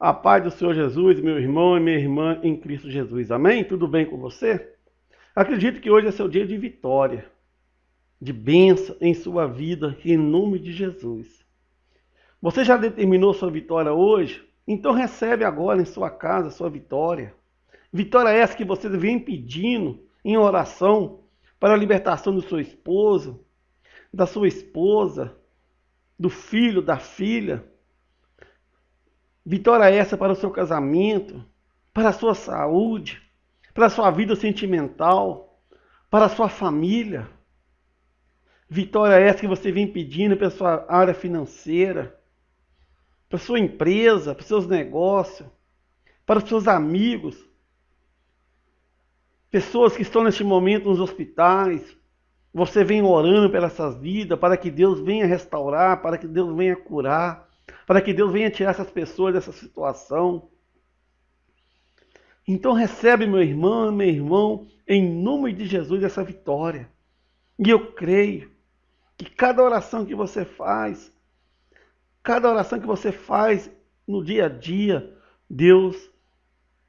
A paz do Senhor Jesus, meu irmão e minha irmã em Cristo Jesus. Amém? Tudo bem com você? Acredito que hoje é seu dia de vitória, de bênção em sua vida, em nome de Jesus. Você já determinou sua vitória hoje? Então recebe agora em sua casa sua vitória. Vitória essa que você vem pedindo em oração para a libertação do seu esposo, da sua esposa, do filho, da filha. Vitória essa para o seu casamento, para a sua saúde, para a sua vida sentimental, para a sua família. Vitória essa que você vem pedindo para a sua área financeira, para a sua empresa, para os seus negócios, para os seus amigos, pessoas que estão neste momento nos hospitais. Você vem orando pelas essas vidas, para que Deus venha restaurar, para que Deus venha curar, para que Deus venha tirar essas pessoas dessa situação. Então recebe, meu irmão, meu irmão, em nome de Jesus, essa vitória. E eu creio que cada oração que você faz, cada oração que você faz no dia a dia, Deus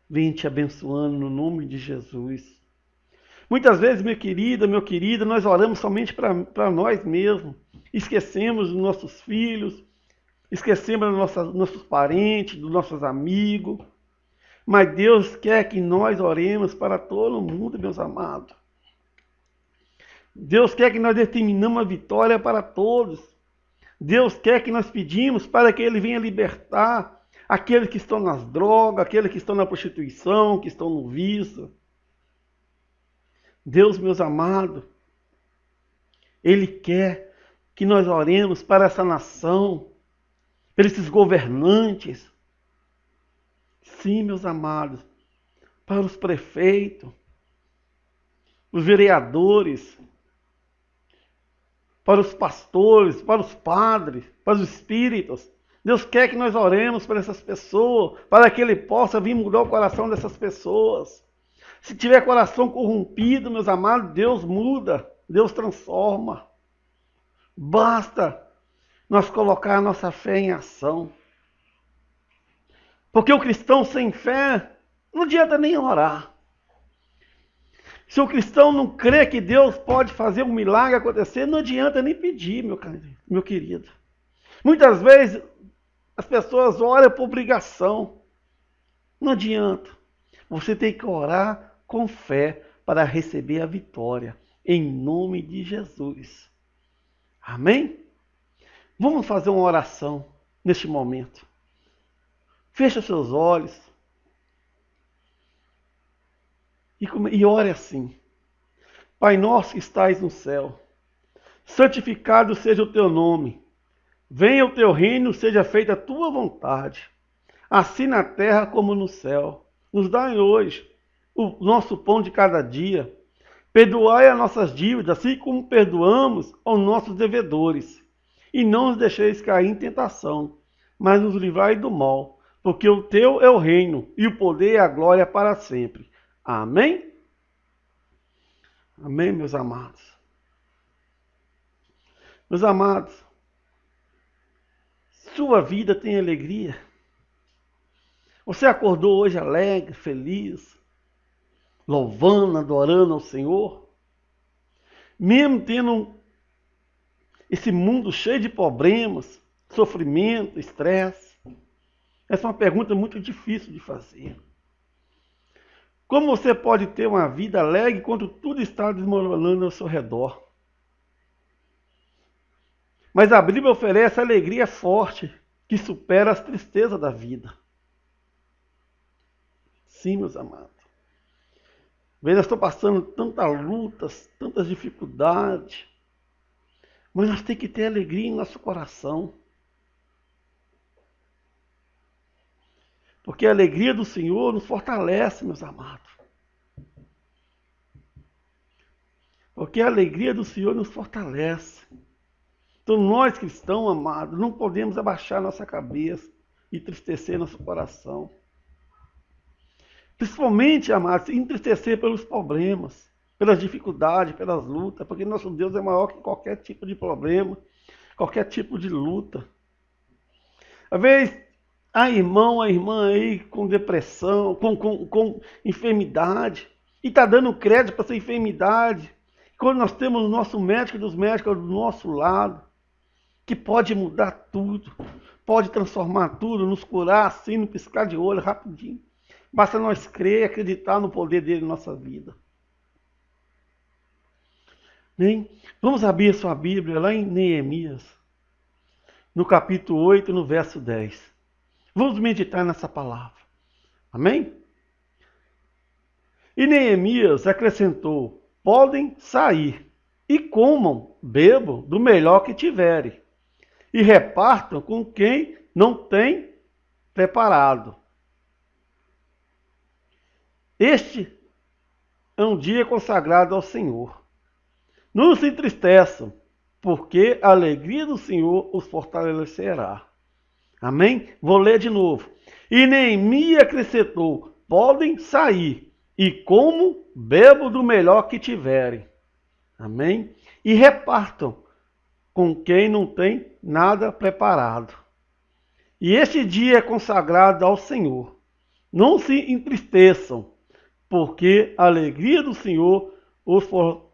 vem te abençoando no nome de Jesus. Muitas vezes, minha querida, meu querido, nós oramos somente para nós mesmos. Esquecemos dos nossos filhos, esquecemos dos nossos, nossos parentes, dos nossos amigos. Mas Deus quer que nós oremos para todo mundo, meus amados. Deus quer que nós determinamos a vitória para todos. Deus quer que nós pedimos para que Ele venha libertar aqueles que estão nas drogas, aqueles que estão na prostituição, que estão no vício. Deus, meus amados, Ele quer que nós oremos para essa nação, para esses governantes, Sim, meus amados, para os prefeitos, os vereadores, para os pastores, para os padres, para os espíritos. Deus quer que nós oremos para essas pessoas, para que Ele possa vir mudar o coração dessas pessoas. Se tiver coração corrompido, meus amados, Deus muda, Deus transforma. Basta nós colocar a nossa fé em ação. Porque o cristão sem fé não adianta nem orar. Se o cristão não crê que Deus pode fazer um milagre acontecer, não adianta nem pedir, meu, meu querido. Muitas vezes as pessoas oram por obrigação. Não adianta. Você tem que orar com fé para receber a vitória. Em nome de Jesus. Amém? Vamos fazer uma oração neste momento. Feche seus olhos. E, e ore assim. Pai nosso que estais no céu, santificado seja o teu nome. Venha o teu reino, seja feita a tua vontade, assim na terra como no céu. Nos dai hoje o nosso pão de cada dia. Perdoai as nossas dívidas, assim como perdoamos aos nossos devedores. E não nos deixeis cair em tentação, mas nos livrai do mal porque o teu é o reino, e o poder e a glória para sempre. Amém? Amém, meus amados. Meus amados, sua vida tem alegria. Você acordou hoje alegre, feliz, louvando, adorando ao Senhor? Mesmo tendo esse mundo cheio de problemas, sofrimento, estresse, essa é uma pergunta muito difícil de fazer. Como você pode ter uma vida alegre quando tudo está desmoronando ao seu redor? Mas a Bíblia oferece alegria forte que supera as tristezas da vida. Sim, meus amados. Veja, estou passando tantas lutas, tantas dificuldades, mas nós temos que ter alegria em nosso coração. Porque a alegria do Senhor nos fortalece, meus amados. Porque a alegria do Senhor nos fortalece. Então, nós cristãos, amados, não podemos abaixar nossa cabeça e entristecer nosso coração. Principalmente, amados, entristecer pelos problemas, pelas dificuldades, pelas lutas, porque nosso Deus é maior que qualquer tipo de problema, qualquer tipo de luta. Às vezes, Há irmão, a irmã aí com depressão, com, com, com enfermidade, e está dando crédito para essa enfermidade. Quando nós temos o nosso médico dos médicos do nosso lado, que pode mudar tudo, pode transformar tudo, nos curar assim, no piscar de olho, rapidinho. Basta nós crer e acreditar no poder dele em nossa vida. Bem, vamos abrir a sua Bíblia lá em Neemias, no capítulo 8, no verso 10. Vamos meditar nessa palavra. Amém? E Neemias acrescentou: Podem sair e comam, bebam do melhor que tiverem, e repartam com quem não tem preparado. Este é um dia consagrado ao Senhor. Não se entristeçam, porque a alegria do Senhor os fortalecerá. Amém? Vou ler de novo. E Neemias acrescentou: podem sair, e como bebo do melhor que tiverem. Amém? E repartam com quem não tem nada preparado. E este dia é consagrado ao Senhor. Não se entristeçam, porque a alegria do Senhor os fortalecerá.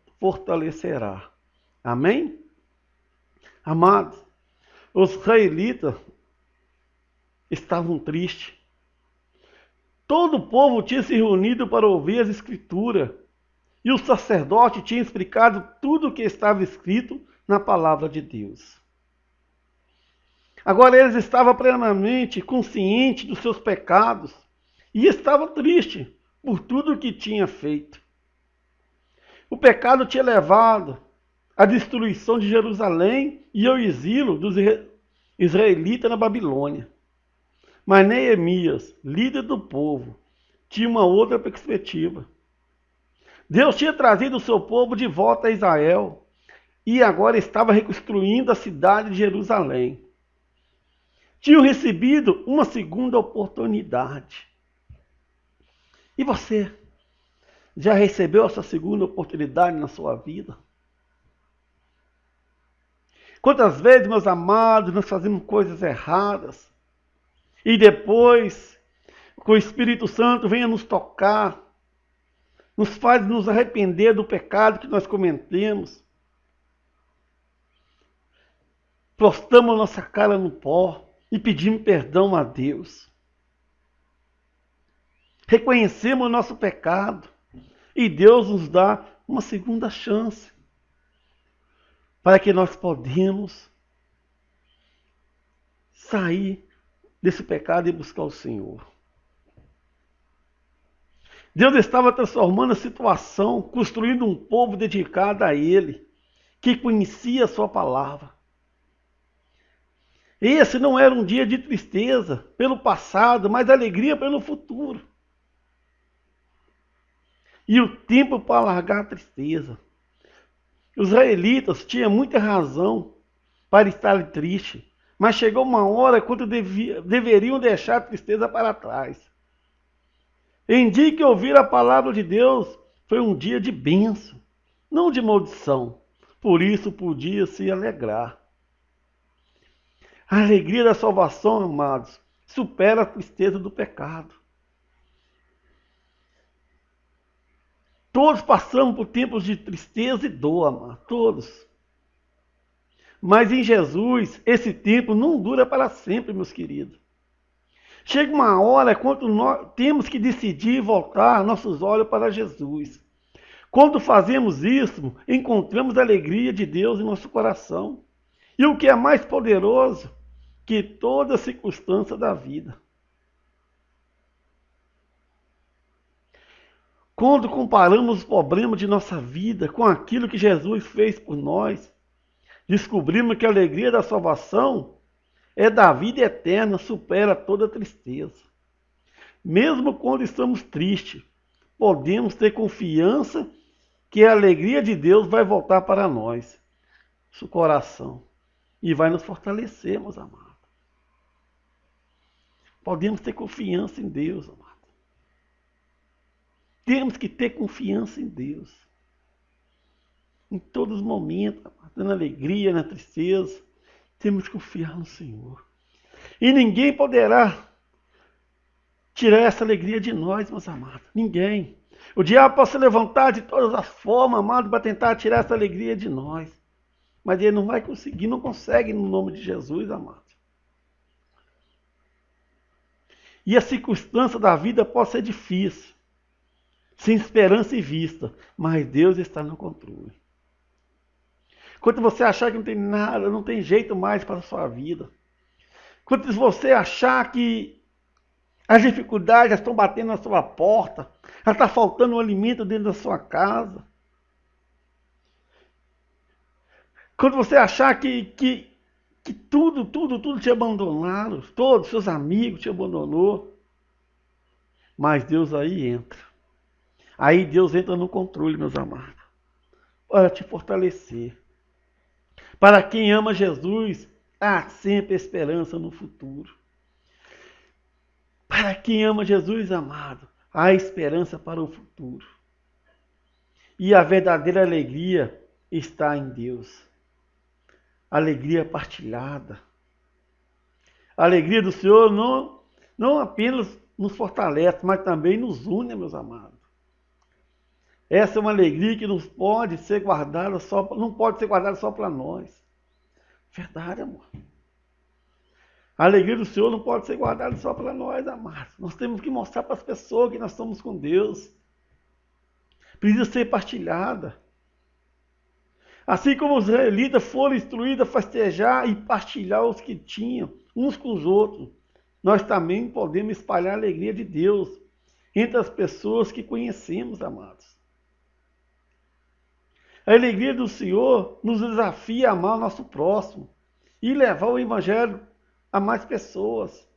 Amém? Amados, os israelitas estavam tristes. Todo o povo tinha se reunido para ouvir as escrituras, e o sacerdote tinha explicado tudo o que estava escrito na palavra de Deus. Agora eles estavam plenamente conscientes dos seus pecados e estavam tristes por tudo o que tinha feito. O pecado tinha levado à destruição de Jerusalém e ao exílio dos israelitas na Babilônia. Mas Neemias, líder do povo, tinha uma outra perspectiva. Deus tinha trazido o seu povo de volta a Israel e agora estava reconstruindo a cidade de Jerusalém. Tinham recebido uma segunda oportunidade. E você? Já recebeu essa segunda oportunidade na sua vida? Quantas vezes, meus amados, nós fazemos coisas erradas e depois, com o Espírito Santo, venha nos tocar, nos faz nos arrepender do pecado que nós cometemos. Prostamos nossa cara no pó e pedimos perdão a Deus. Reconhecemos o nosso pecado e Deus nos dá uma segunda chance para que nós podemos sair desse pecado e buscar o Senhor. Deus estava transformando a situação, construindo um povo dedicado a Ele, que conhecia a Sua palavra. Esse não era um dia de tristeza pelo passado, mas alegria pelo futuro e o tempo para largar a tristeza. Os israelitas tinham muita razão para estar tristes, mas chegou uma hora quando devia, deveriam deixar a tristeza para trás. Em dia que ouvir a palavra de Deus, foi um dia de bênção, não de maldição. Por isso podia se alegrar. A alegria da salvação, amados, supera a tristeza do pecado. Todos passamos por tempos de tristeza e dor, amado, todos. Mas em Jesus, esse tempo não dura para sempre, meus queridos. Chega uma hora quando nós temos que decidir voltar nossos olhos para Jesus. Quando fazemos isso, encontramos a alegria de Deus em nosso coração. E o que é mais poderoso que toda circunstância da vida. Quando comparamos os problemas de nossa vida com aquilo que Jesus fez por nós, descobrimos que a alegria da salvação é da vida eterna, supera toda tristeza. Mesmo quando estamos tristes, podemos ter confiança que a alegria de Deus vai voltar para nós, nosso coração, e vai nos fortalecer, meus amados. Podemos ter confiança em Deus, amados. Temos que ter confiança em Deus. Em todos os momentos, na alegria, na tristeza, temos que confiar no Senhor. E ninguém poderá tirar essa alegria de nós, meus amados. Ninguém. O diabo pode se levantar de todas as formas, amado, para tentar tirar essa alegria de nós. Mas ele não vai conseguir, não consegue no nome de Jesus, amado. E a circunstância da vida pode ser difícil, sem esperança e vista, mas Deus está no controle. Quando você achar que não tem nada, não tem jeito mais para a sua vida. Quando você achar que as dificuldades estão batendo na sua porta, está faltando um alimento dentro da sua casa. Quando você achar que, que, que tudo, tudo, tudo te abandonaram, todos seus amigos te abandonou, mas Deus aí entra. Aí Deus entra no controle, meus amados, para te fortalecer. Para quem ama Jesus, há sempre esperança no futuro. Para quem ama Jesus, amado, há esperança para o futuro. E a verdadeira alegria está em Deus. Alegria partilhada. A alegria do Senhor não, não apenas nos fortalece, mas também nos une, meus amados. Essa é uma alegria que não pode ser guardada só, não pode ser guardada só para nós. Verdade, amor. A alegria do Senhor não pode ser guardada só para nós, amados. Nós temos que mostrar para as pessoas que nós estamos com Deus. Precisa ser partilhada. Assim como os israelitas foram instruídos a festejar e partilhar os que tinham, uns com os outros, nós também podemos espalhar a alegria de Deus entre as pessoas que conhecemos, amados. A alegria do Senhor nos desafia a amar o nosso próximo e levar o Evangelho a mais pessoas.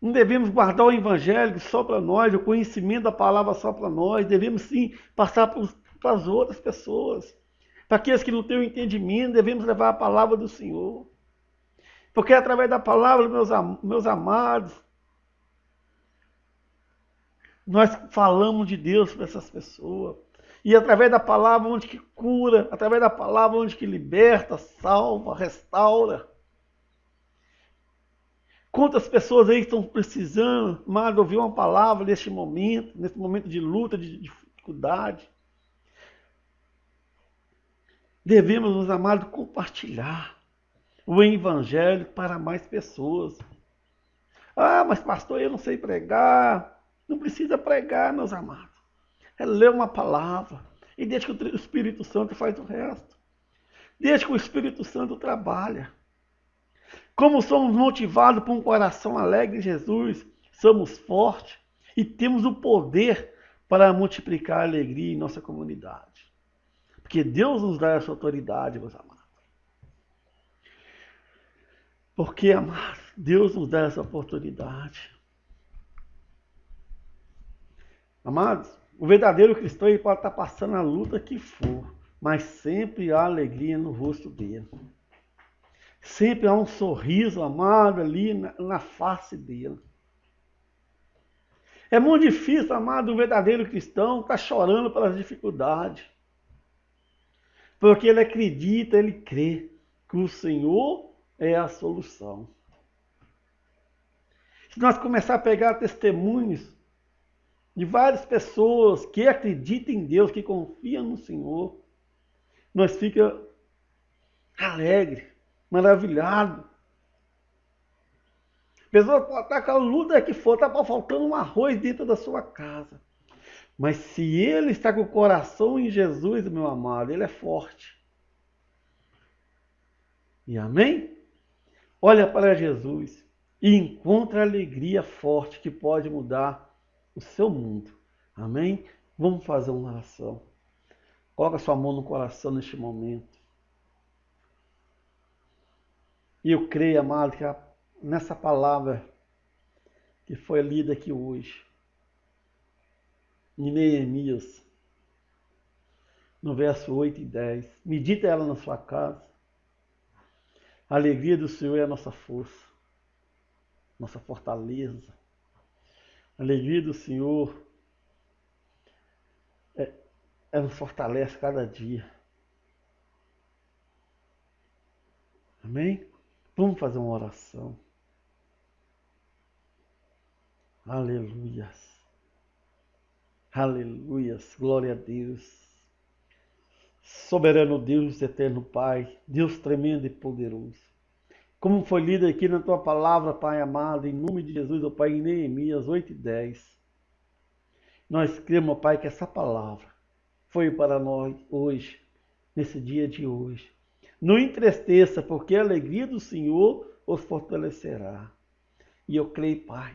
Não devemos guardar o Evangelho só para nós, o conhecimento da palavra só para nós. Devemos sim passar para as outras pessoas. Para aqueles que não têm o entendimento, devemos levar a palavra do Senhor. Porque é através da palavra, meus, meus amados, nós falamos de Deus para essas pessoas. E através da palavra onde que cura, através da palavra onde que liberta, salva, restaura. Quantas pessoas aí estão precisando, mais ouvir uma palavra neste momento, nesse momento de luta, de dificuldade. Devemos, meus amados, compartilhar o evangelho para mais pessoas. Ah, mas pastor, eu não sei pregar. Não precisa pregar, meus amados. É ler uma palavra. E deixa que o Espírito Santo faz o resto. Deixa que o Espírito Santo trabalha. Como somos motivados por um coração alegre em Jesus, somos fortes e temos o poder para multiplicar a alegria em nossa comunidade. Porque Deus nos dá essa autoridade, meus amados. Porque, amados, Deus nos dá essa oportunidade. Amados, o verdadeiro cristão ele pode estar passando a luta que for, mas sempre há alegria no rosto dele. Sempre há um sorriso amado ali na, na face dele. É muito difícil, amado, um verdadeiro cristão estar tá chorando pelas dificuldades. Porque ele acredita, ele crê que o Senhor é a solução. Se nós começar a pegar testemunhos de várias pessoas que acreditam em Deus, que confiam no Senhor, nós fica alegre, maravilhado. A pessoa pode estar com a luta que for, está faltando um arroz dentro da sua casa. Mas se ele está com o coração em Jesus, meu amado, ele é forte. E amém? Olha para Jesus e encontra a alegria forte que pode mudar o seu mundo. Amém? Vamos fazer uma oração. Coloca sua mão no coração neste momento. E eu creio, amado, que nessa palavra que foi lida aqui hoje, em Neemias, no verso 8 e 10, medita ela na sua casa. A alegria do Senhor é a nossa força, nossa fortaleza alegria do Senhor é, é ela nos fortalece cada dia. Amém? Vamos fazer uma oração. Aleluias. Aleluias. Glória a Deus. Soberano Deus, eterno Pai, Deus tremendo e poderoso. Como foi lido aqui na tua palavra, Pai amado, em nome de Jesus, ó Pai, em Neemias 8 e 10. Nós cremos, ó Pai, que essa palavra foi para nós hoje, nesse dia de hoje. Não entristeça, porque a alegria do Senhor os fortalecerá. E eu creio, Pai,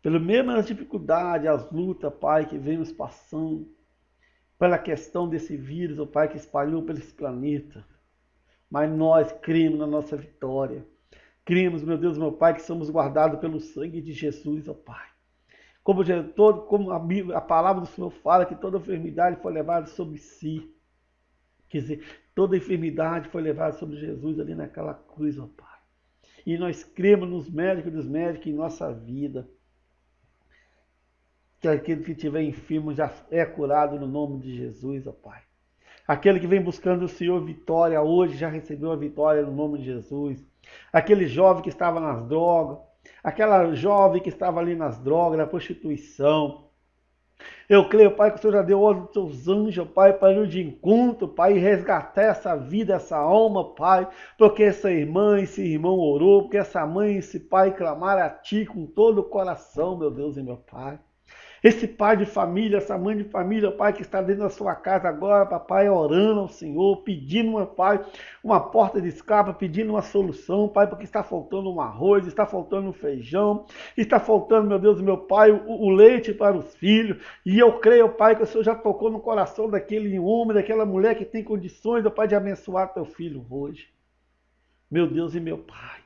pelo mesmo as dificuldades, as lutas, Pai, que vemos passando, pela questão desse vírus, ó Pai, que espalhou pelo planeta. Mas nós cremos na nossa vitória. Cremos, meu Deus, meu Pai, que somos guardados pelo sangue de Jesus, ó Pai. Como, todo, como a, Bíblia, a palavra do Senhor fala que toda enfermidade foi levada sobre si. Quer dizer, toda enfermidade foi levada sobre Jesus ali naquela cruz, ó Pai. E nós cremos nos médicos dos médicos em nossa vida. Que aquele que estiver enfermo já é curado no nome de Jesus, ó Pai. Aquele que vem buscando o Senhor vitória hoje já recebeu a vitória no nome de Jesus. Aquele jovem que estava nas drogas, aquela jovem que estava ali nas drogas, na prostituição. Eu creio, Pai, que o Senhor já deu ordem dos seus anjos, Pai, para ir de encontro, Pai, e resgatar essa vida, essa alma, Pai, porque essa irmã, esse irmão orou, porque essa mãe, esse pai clamaram a Ti com todo o coração, meu Deus e meu Pai. Esse pai de família, essa mãe de família, pai, que está dentro da sua casa agora, papai, orando ao Senhor, pedindo, uma, pai, uma porta de escapa, pedindo uma solução, pai, porque está faltando um arroz, está faltando um feijão, está faltando, meu Deus, meu pai, o, o leite para os filhos. E eu creio, pai, que o Senhor já tocou no coração daquele homem, daquela mulher que tem condições, pai, de abençoar teu filho hoje. Meu Deus e meu pai.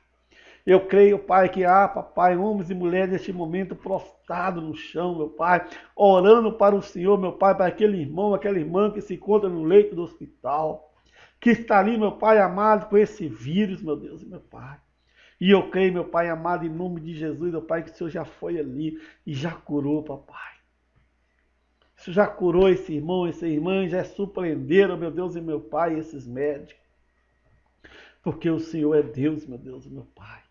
Eu creio, Pai, que há, papai, homens e mulheres neste momento prostrados no chão, meu Pai, orando para o Senhor, meu Pai, para aquele irmão, aquela irmã que se encontra no leito do hospital, que está ali, meu Pai amado, com esse vírus, meu Deus e meu Pai. E eu creio, meu Pai amado, em nome de Jesus, meu Pai, que o Senhor já foi ali e já curou, papai. O Senhor já curou esse irmão, essa irmã, já surpreenderam, meu Deus e meu Pai, esses médicos. Porque o Senhor é Deus, meu Deus e meu Pai.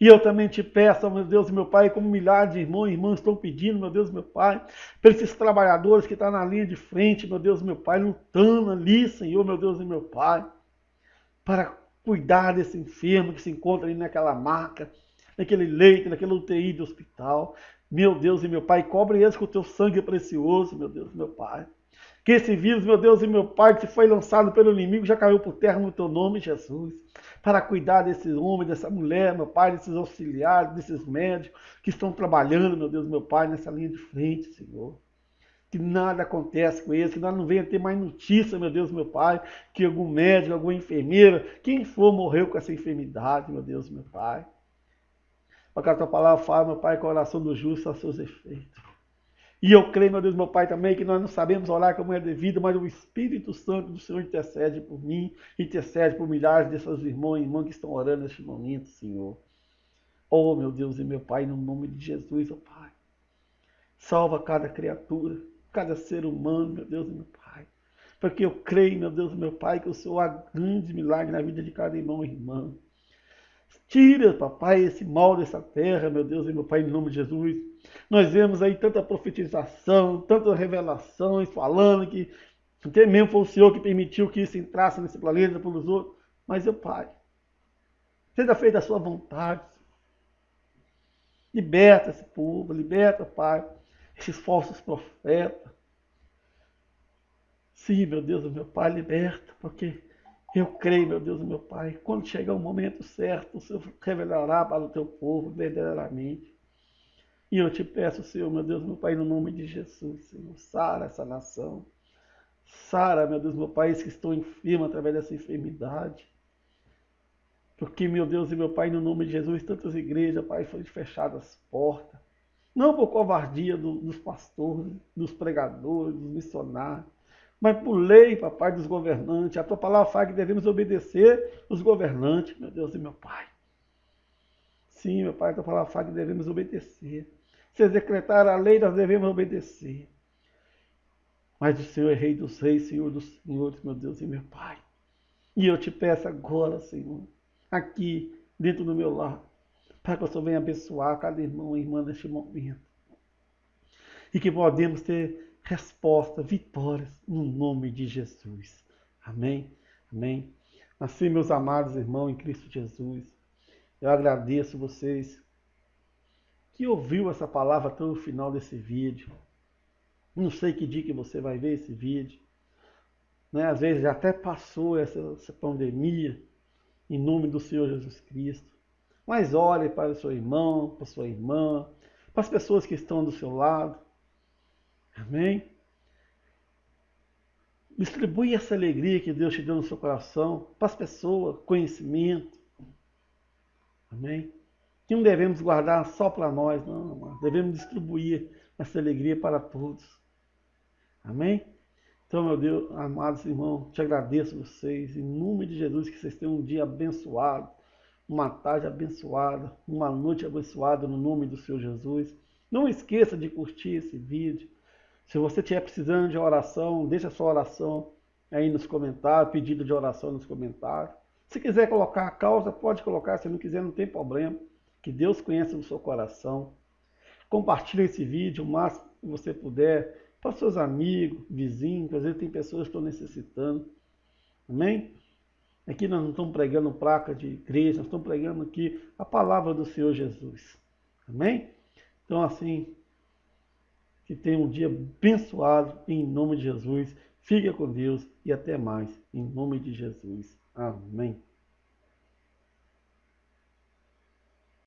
E eu também te peço, meu Deus meu Pai, como milhares de irmãos e irmãs estão pedindo, meu Deus meu Pai, para esses trabalhadores que estão na linha de frente, meu Deus e meu Pai, lutando ali, Senhor, meu Deus e meu Pai, para cuidar desse enfermo que se encontra ali naquela maca, naquele leito, naquele UTI do hospital. Meu Deus e meu Pai, cobre eles com o teu sangue precioso, meu Deus e meu Pai. Que esse vírus, meu Deus e meu Pai, que foi lançado pelo inimigo, já caiu por terra no teu nome, Jesus. Para cuidar desses homens, dessa mulher, meu Pai, desses auxiliares, desses médicos que estão trabalhando, meu Deus, meu Pai, nessa linha de frente, Senhor. Que nada acontece com eles, que nós não venha ter mais notícia, meu Deus, meu Pai, que algum médico, alguma enfermeira, quem for, morreu com essa enfermidade, meu Deus, meu Pai. Porque a tua palavra fala, meu Pai, que a oração do justo a seus efeitos. E eu creio, meu Deus, meu Pai, também, que nós não sabemos orar como é devido, mas o Espírito Santo do Senhor intercede por mim, intercede por milhares desses irmãos e irmãs que estão orando neste momento, Senhor. Oh, meu Deus e meu Pai, no nome de Jesus, oh Pai. Salva cada criatura, cada ser humano, meu Deus e meu Pai. Porque eu creio, meu Deus e meu Pai, que o Senhor há grande milagre na vida de cada irmão e irmã. Tira, papai, esse mal dessa terra, meu Deus e meu Pai, em nome de Jesus. Nós vemos aí tanta profetização, tantas revelações falando que até mesmo foi o Senhor que permitiu que isso entrasse nesse planeta pelos outros. Mas eu, Pai, seja feita a sua vontade. Liberta esse povo, liberta, Pai, esses falsos profetas. Sim, meu Deus, meu Pai, liberta, porque eu creio, meu Deus, meu Pai, quando chegar o momento certo, o Senhor revelará para o teu povo verdadeiramente. E eu te peço, Senhor, meu Deus, meu Pai, no nome de Jesus, Senhor, sara essa nação. Sara, meu Deus, meu Pai, que estão enfermos através dessa enfermidade. Porque, meu Deus e meu Pai, no nome de Jesus, tantas igrejas, Pai, foram fechadas as portas. Não por covardia do, dos pastores, dos pregadores, dos missionários, mas por lei, papai, dos governantes. A tua palavra fala que devemos obedecer os governantes, meu Deus e meu Pai. Sim, meu Pai, a tua palavra fala que devemos obedecer. Se decretar a lei, nós devemos obedecer. Mas o Senhor é Rei dos Reis, Senhor dos Senhores, meu Deus e meu Pai. E eu te peço agora, Senhor, aqui dentro do meu lar, Pai, que o Senhor venha abençoar cada irmão e irmã neste momento. E que podemos ter resposta, vitórias, no nome de Jesus. Amém? Amém? Assim, meus amados irmãos em Cristo Jesus, eu agradeço vocês que ouviu essa palavra até o final desse vídeo. Não sei que dia que você vai ver esse vídeo. Né? Às vezes já até passou essa, essa pandemia, em nome do Senhor Jesus Cristo. Mas olhe para o seu irmão, para a sua irmã, para as pessoas que estão do seu lado. Amém? Distribui essa alegria que Deus te deu no seu coração para as pessoas, conhecimento. Amém? Que não devemos guardar só para nós, não, devemos distribuir essa alegria para todos. Amém? Então, meu Deus, amados irmãos, te agradeço vocês, em nome de Jesus, que vocês tenham um dia abençoado, uma tarde abençoada, uma noite abençoada no nome do Senhor Jesus. Não esqueça de curtir esse vídeo. Se você estiver precisando de oração, deixa a sua oração aí nos comentários, pedido de oração nos comentários. Se quiser colocar a causa, pode colocar, se não quiser, não tem problema. Que Deus conheça o seu coração. Compartilhe esse vídeo o máximo que você puder para seus amigos, vizinhos, às vezes tem pessoas que estão necessitando. Amém? Aqui nós não estamos pregando placa de igreja, nós estamos pregando aqui a palavra do Senhor Jesus. Amém? Então, assim, que tenha um dia abençoado em nome de Jesus. Fique com Deus e até mais, em nome de Jesus. Amém.